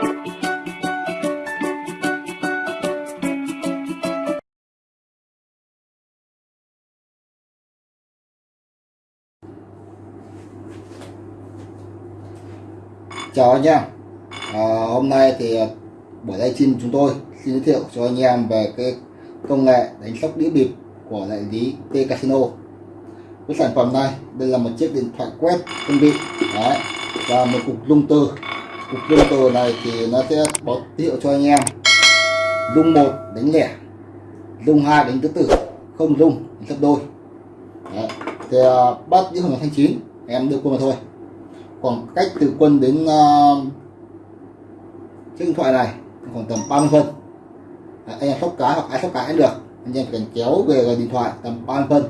chào anh em. À, hôm nay thì buổi buổi livestream chúng tôi xin giới thiệu cho anh em về cái công nghệ đánh sóc đĩa bịp của đại lý T Casino. Với sản phẩm này đây là một chiếc điện thoại quét công vị Đấy. và một cục lung từ cục dung từ này thì nó sẽ báo hiệu cho anh em. Rung một đánh lẻ rung hai đánh tứ tử không rung đánh đôi. Đấy. thì uh, bắt những hồng thanh chín em đưa quân vào thôi. Khoảng cách từ quân đến uh, chiếc điện thoại này khoảng tầm 30 phân. À, anh em sóc cá hoặc ai sóc cá cũng được. Anh em cần kéo về điện thoại tầm 30 phân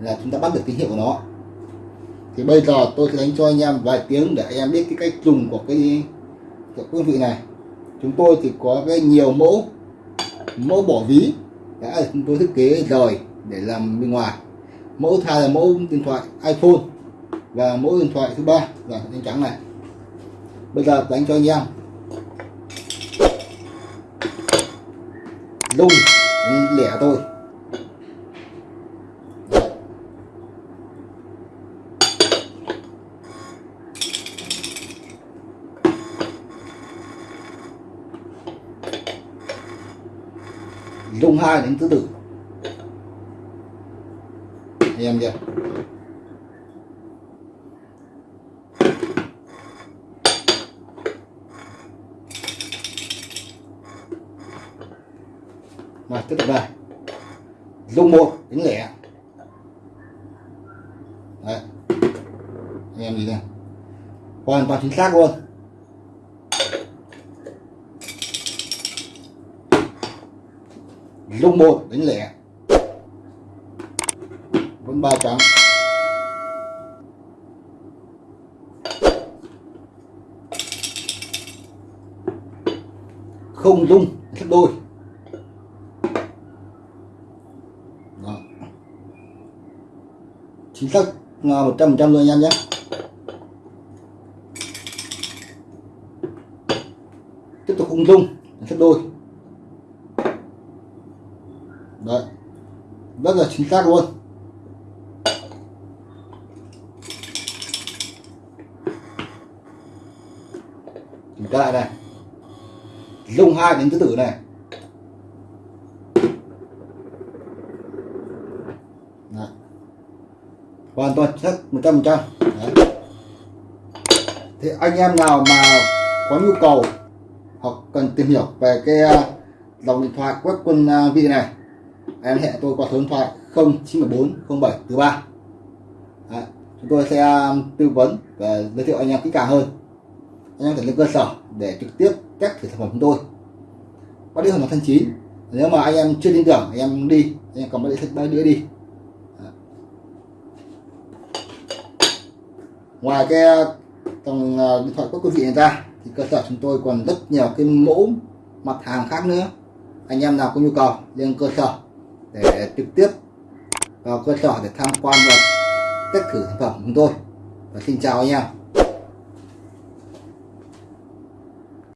là chúng ta bắt được tín hiệu của nó thì bây giờ tôi sẽ đánh cho anh em vài tiếng để anh em biết cái cách dùng của cái, của quý vị này. Chúng tôi thì có cái nhiều mẫu mẫu bỏ ví. Đã chúng tôi thiết kế rời để làm bên ngoài. Mẫu thay là mẫu điện thoại iPhone và mẫu điện thoại thứ ba là đen trắng này. Bây giờ đánh cho anh em. Lung lẻ thôi. Lung hai đến tứ tử em chưa rồi, tiếp tục đây. Dùng một đến lẻ. Đấy. Anh em nhìn này hoàn toàn chính xác luôn. Lúc một đánh lẻ. Vẫn ba trắng. Không dung gấp đôi Đó. chính xác một trăm phần trăm luôn anh em nhé. Tiếp tục không dung gấp đôi đấy. Rất là chính xác luôn. Chúng ta lại này. Dùng hai đến tứ tử này. Đấy. hoàn toàn chắc một trăm phần trăm. Thì anh em nào mà có nhu cầu hoặc cần tìm hiểu về cái à, dòng điện thoại quét quân à, vị này em hẹn tôi qua số điện thoại 0914 07 thứ ba. Chúng tôi sẽ um, tư vấn và giới thiệu anh em kỹ càng hơn. Anh em thể lên cơ sở để trực tiếp test thử sản phẩm chúng tôi. Bắt đĩa hoàn thân chín nếu mà anh em chưa tin tưởng, anh em đi. Anh em cầm bắt đĩa ba đĩa đi. Ngoài cái dòng ờ, điện thoại của quý vị này ra, thì cơ sở chúng tôi còn rất nhiều cái mẫu mặt hàng khác nữa. Anh em nào có nhu cầu, lên cơ sở để trực tiếp vào cơ sở để tham quan và test thử sản phẩm của chúng tôi. Và xin chào anh em.